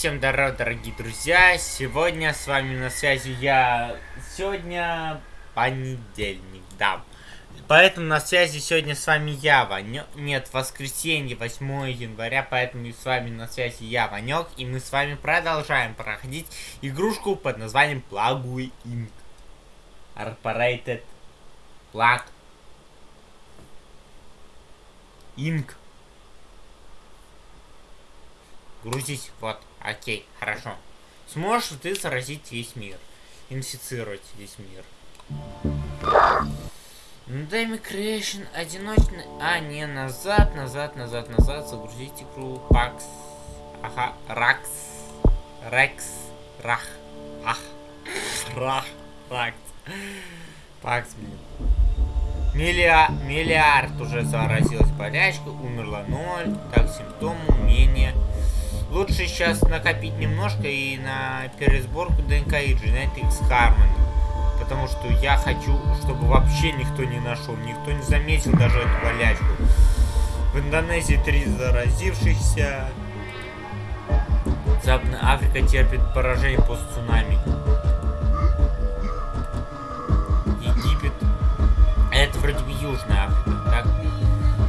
всем здорово, дорогие друзья! Сегодня с вами на связи я... Сегодня понедельник, да. Поэтому на связи сегодня с вами я, Ванек. Нет, воскресенье, 8 января, поэтому с вами на связи я, Ванек. И мы с вами продолжаем проходить игрушку под названием Plague Inc. Corporated Plague Inc. Грузись, вот, окей, хорошо. Сможешь ты заразить весь мир. Инфицировать весь мир. Дэми Creation одиночный... А, не, назад, назад, назад, назад. Загрузить игру. Пакс. Ага, Ракс. Рекс. Рах. Ах. Рах. Ракс. Пакс, блин. Миллиа... Миллиард уже заразилась болячкой, умерла ноль. Так, симптомы, умения. Лучше сейчас накопить немножко и на пересборку ДНК и Genetics Harmony. Потому что я хочу, чтобы вообще никто не нашел, никто не заметил даже эту болячку. В Индонезии три заразившихся. Западная Африка терпит поражение после цунами. Египет. Это вроде бы Южная Африка, так?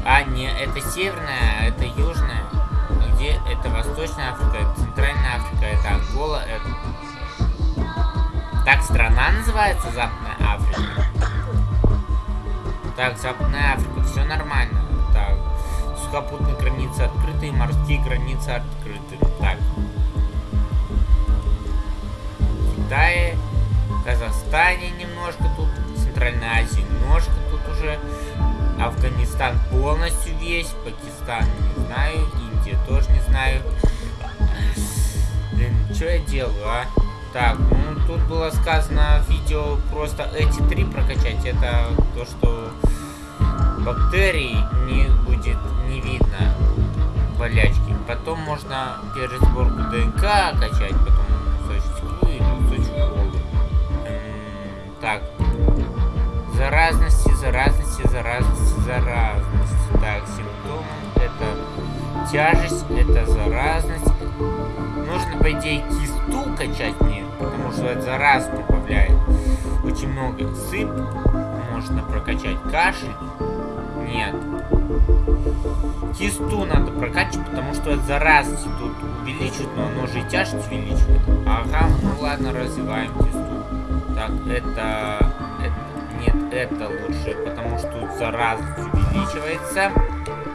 А, не, это Северная, а это Южная где это Восточная Африка, это Центральная Африка, это Ангола, это... Так страна называется Западная Африка? Так, Западная Африка, все нормально. Так, сухопутные границы открыты, морские границы открыты. Так. В Китае, Казахстане немножко тут, Центральной Азии немножко тут уже. Афганистан полностью весь, Пакистан не знаю, Индия тоже не знаю. Блин, что я делаю, а? Так, ну тут было сказано видео просто эти три прокачать. Это то, что бактерий не будет не видно болячки. Потом можно пересборку ДНК качать, потом кусочек или кусочек колы. Так, заразности, заразности, заразности, заразности. Так, симптомы это тяжесть, это заразность. Нужно, по идее, кисту качать мне, потому что это зараз добавляет очень много. Сыпь можно прокачать. Кашель? Нет. Кисту надо прокачивать, потому что это заразность тут увеличивает, но оно же и тяжесть увеличивает. Ага, ну ладно, развиваем кисту. Так, это... это нет, это лучше, потому что тут заразность увеличивается.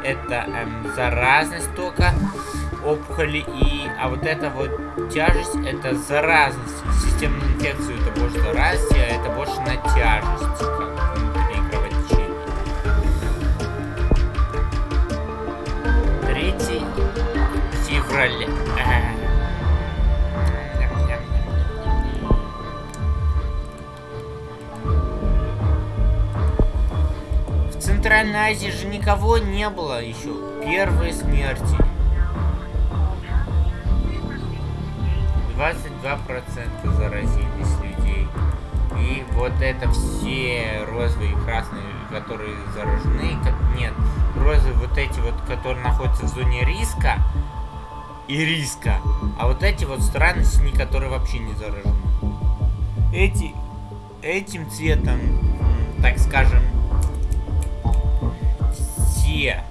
Это эм, заразность только опухоли и... А вот это вот тяжесть, это заразность. Системную инфекцию это больше заразности, а это больше на тяжесть. Как внутри кровотечения. Третий февраля. Центральной Азии же никого не было еще. Первые смерти. 22% заразились людей. И вот это все розовые и красные, которые заражены. Нет, розовые вот эти вот, которые находятся в зоне риска и риска. А вот эти вот страны синие, которые вообще не заражены. Эти, этим цветом, так скажем, все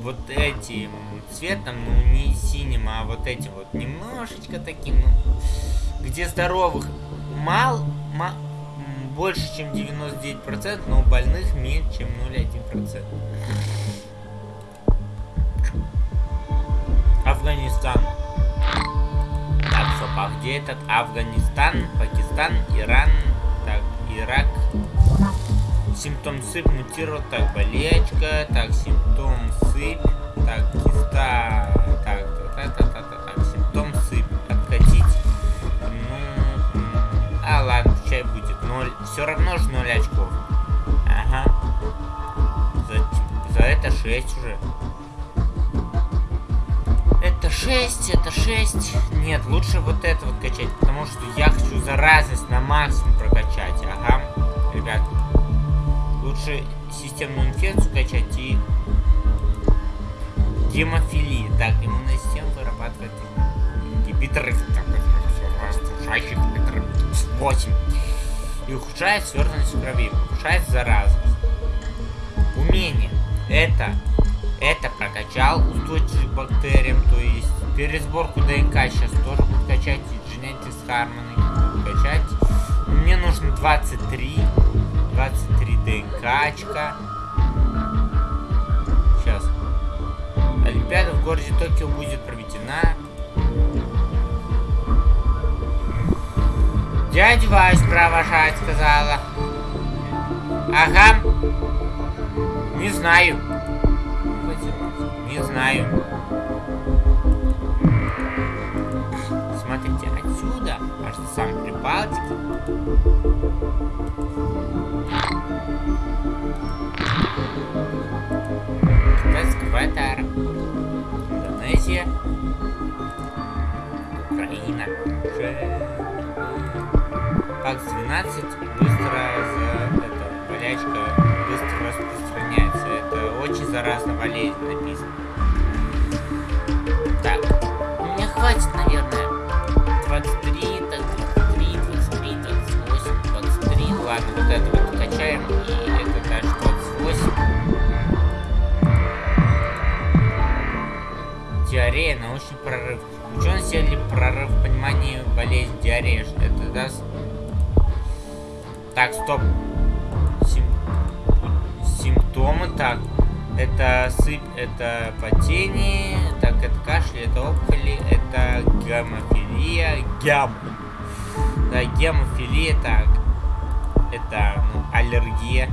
вот этим цветом, ну не синим, а вот этим вот немножечко таким, ну, где здоровых мал, мал больше, чем 99%, но больных меньше, чем 0,1%. Афганистан. Так, стоп, а где этот Афганистан, Пакистан, Иран, так, Ирак, Симптом сыпь мутировал, так, болечка, так, симптом сыпь, так, киста, так, так, так, так, так, так, симптом сыпь, откатить, ну, а, ладно, чай будет, ноль, все равно же ноль очков, ага, за, за это 6 уже. Это 6, это 6. Нет, лучше вот это вот качать, потому что я хочу заразность на максимум прокачать. Ага, ребят. Лучше системную инфекцию качать и гемофилии. Так, иммунная система вырабатывает Питер разрушающих Питер 8. И ухудшает свертанность крови, ухудшает заразу. Умение. Это, это прокачал устойчивость к бактериям, то есть пересборку ДНК сейчас тоже буду качать, и Genetics Harmony буду качать. Мне нужно 23, 23 ДНК очка. Сейчас. Олимпиада в городе Токио будет проведена. Дядя Вась провожать сказала. Ага. Не знаю. Не знаю. Смотрите, отсюда, аж самой Прибалтики. Ватара. Индонезия. Украина. Пакс 12 быстро за это, болячка быстро распространяется. Это очень заразно болезнь написано. Так, мне хватит, наверное, 23, так, 23, 23, 28, 23. Ладно, вот это вот качаем, и научный прорыв. Ученые сделали прорыв в понимании болезни диареи. Это даст... Так, стоп. Сим... Симптомы, так. Это сыпь, это потение, так, это кашель, это опухоли, это гемофилия, гем. Да, гемофилия, так. Это, ну, аллергия.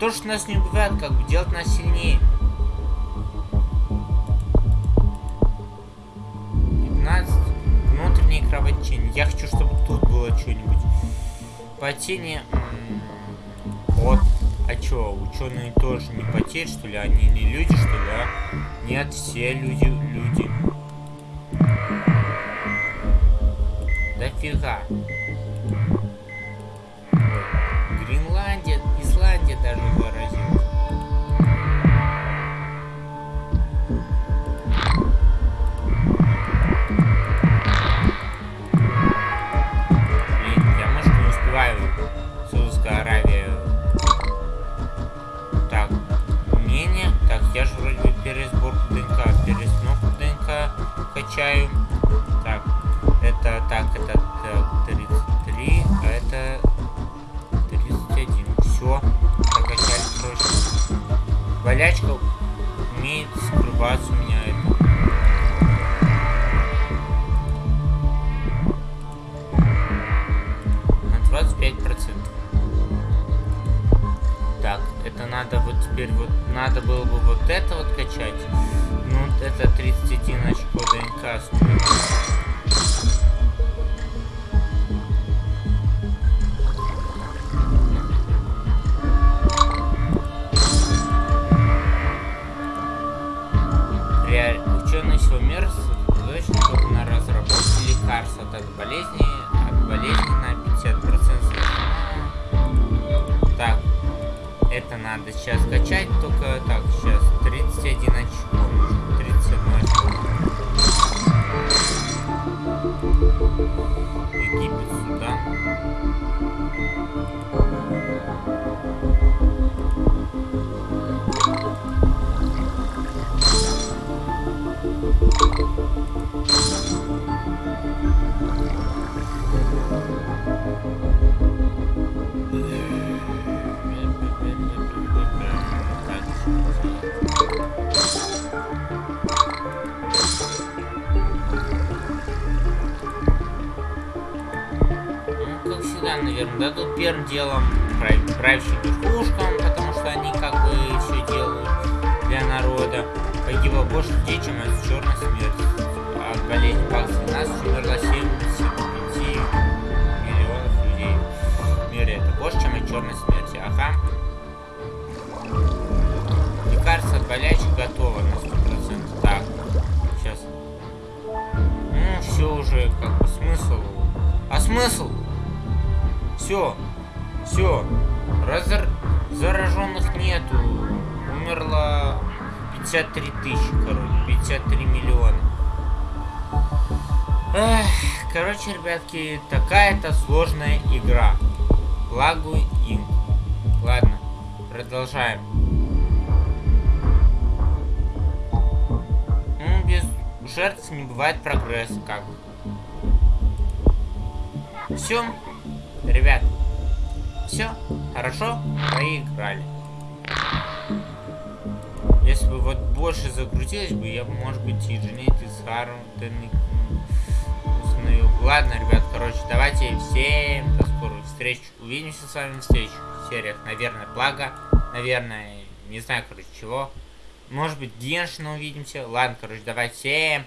То, что нас не убивает, как бы делать нас сильнее. 15. Внутреннее кровотечение. Я хочу, чтобы тут было что-нибудь. Потение... Вот. А чё, ученые тоже не потерь, что ли? Они не люди, что ли, а? Нет, все люди, люди. Да фига. Качаю. Так, это, так, это так, 33, а это 31. Все, прокачали, короче. Болячка умеет скрываться у меня. На 25 процентов. Так, это надо вот теперь вот надо было бы вот это вот качать. Это 31 очко ДНК стоит. Реаль... Ученые всего мира сосредоточены на разработке от болезни, от болезни на 50%. Так, это надо сейчас качать, только так, первым делом прав- правящим верхушкам, потому что они как бы все делают для народа. Погибло больше людей, чем от черной смерти. От болезни ПАКС-12 умерло 75 миллионов людей в мире. Это больше, чем от черной смерти. Ага. Лекарство от болячек готово на 100%. Так, сейчас. Ну, все уже, как бы, смысл. А смысл? Все, все. Разор... Зараженных нету. Умерло 53 тысячи, короче. 53 миллиона. Эх, короче, ребятки, такая-то сложная игра. Лагу Инк. Ладно, продолжаем. Ну, без жертв не бывает прогресса, как бы. Все, ребят, все, хорошо, проиграли. Если бы вот больше загрузилось бы, я бы, может быть, и Дженет, и с Хармтон установил. Ладно, ребят, короче, давайте всем до скорых встреч. Увидимся с вами в следующих сериях. Наверное, Плага, наверное, не знаю, короче, чего. Может быть, Геншина увидимся. Ладно, короче, давайте всем